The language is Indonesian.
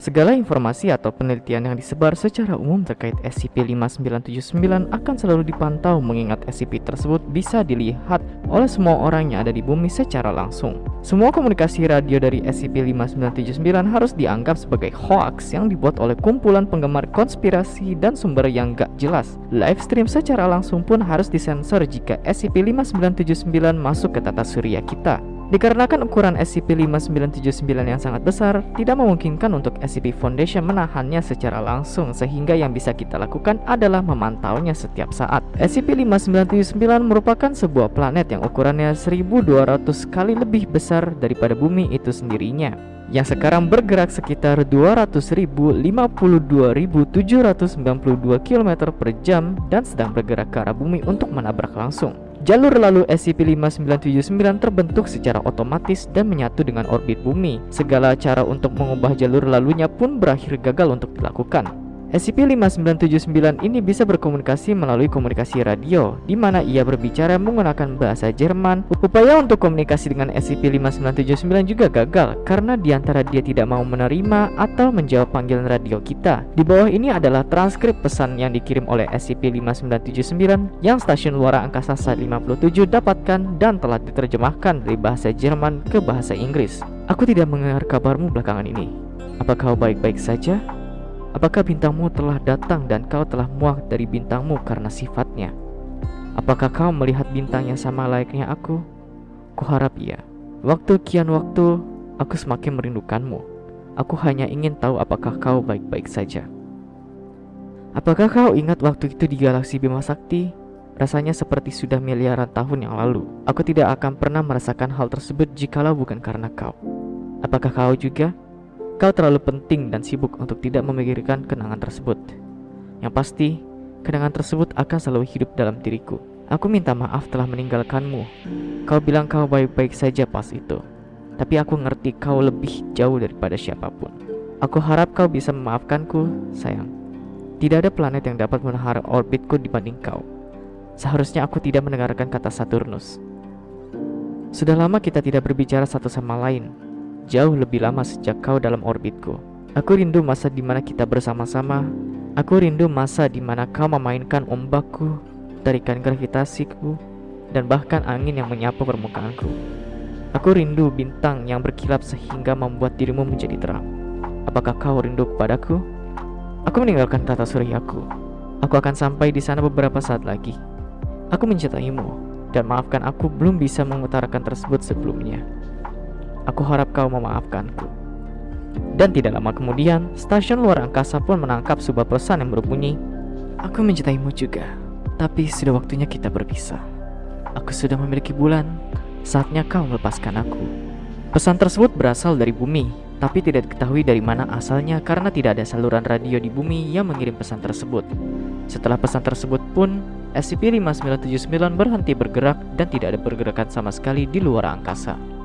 Segala informasi atau penelitian yang disebar secara umum terkait SCP-5979 akan selalu dipantau mengingat SCP tersebut bisa dilihat oleh semua orang yang ada di bumi secara langsung. Semua komunikasi radio dari SCP-5979 harus dianggap sebagai hoax yang dibuat oleh kumpulan penggemar konspirasi dan sumber yang gak jelas. Live stream secara langsung pun harus disensor jika SCP-5979 masuk ke tata surya kita. Dikarenakan ukuran SCP-5979 yang sangat besar, tidak memungkinkan untuk SCP Foundation menahannya secara langsung sehingga yang bisa kita lakukan adalah memantaunya setiap saat. SCP-5979 merupakan sebuah planet yang ukurannya 1200 kali lebih besar daripada bumi itu sendirinya yang sekarang bergerak sekitar 200.052.792 km per jam dan sedang bergerak ke arah bumi untuk menabrak langsung. Jalur lalu SCP-5979 terbentuk secara otomatis dan menyatu dengan orbit bumi. Segala cara untuk mengubah jalur lalunya pun berakhir gagal untuk dilakukan. SCP-5979 ini bisa berkomunikasi melalui komunikasi radio, di mana ia berbicara menggunakan bahasa Jerman. Upaya untuk komunikasi dengan SCP-5979 juga gagal, karena di antara dia tidak mau menerima atau menjawab panggilan radio kita. Di bawah ini adalah transkrip pesan yang dikirim oleh SCP-5979 yang Stasiun Luar Angkasa Sat 57 dapatkan dan telah diterjemahkan dari bahasa Jerman ke bahasa Inggris. Aku tidak mendengar kabarmu belakangan ini. Apa kau baik-baik saja? Apakah bintangmu telah datang dan kau telah muak dari bintangmu karena sifatnya? Apakah kau melihat bintang yang sama layaknya aku? Kuharap iya. Waktu kian waktu, aku semakin merindukanmu. Aku hanya ingin tahu apakah kau baik-baik saja. Apakah kau ingat waktu itu di galaksi Bima Sakti? Rasanya seperti sudah miliaran tahun yang lalu. Aku tidak akan pernah merasakan hal tersebut jikalau bukan karena kau. Apakah kau juga? Kau terlalu penting dan sibuk untuk tidak memikirkan kenangan tersebut. Yang pasti, kenangan tersebut akan selalu hidup dalam diriku. Aku minta maaf telah meninggalkanmu. Kau bilang kau baik-baik saja pas itu. Tapi aku ngerti kau lebih jauh daripada siapa pun. Aku harap kau bisa memaafkanku, sayang. Tidak ada planet yang dapat menahan orbitku dibanding kau. Seharusnya aku tidak mendengarkan kata Saturnus. Sudah lama kita tidak berbicara satu sama lain, jauh lebih lama sejak kau dalam orbitku. Aku rindu masa di mana kita bersama-sama. Aku rindu masa di mana kau memainkan ombakku, tarikan gravitasiku, dan bahkan angin yang menyapu permukaanku. Aku rindu bintang yang berkilap sehingga membuat dirimu menjadi terang. Apakah kau rindu kepadaku? Aku meninggalkan tata suryaku. Aku akan sampai di sana beberapa saat lagi. Aku mencintaimu, dan maafkan aku belum bisa mengutarakan tersebut sebelumnya. Aku harap kau memaafkanku. Dan tidak lama kemudian, stasiun luar angkasa pun menangkap sebuah pesan yang berbunyi, Aku mencintaimu juga, tapi sudah waktunya kita berpisah. Aku sudah memiliki bulan, saatnya kau melepaskan aku. Pesan tersebut berasal dari bumi, tapi tidak diketahui dari mana asalnya karena tidak ada saluran radio di bumi yang mengirim pesan tersebut. Setelah pesan tersebut pun, SCP-5979 berhenti bergerak dan tidak ada pergerakan sama sekali di luar angkasa.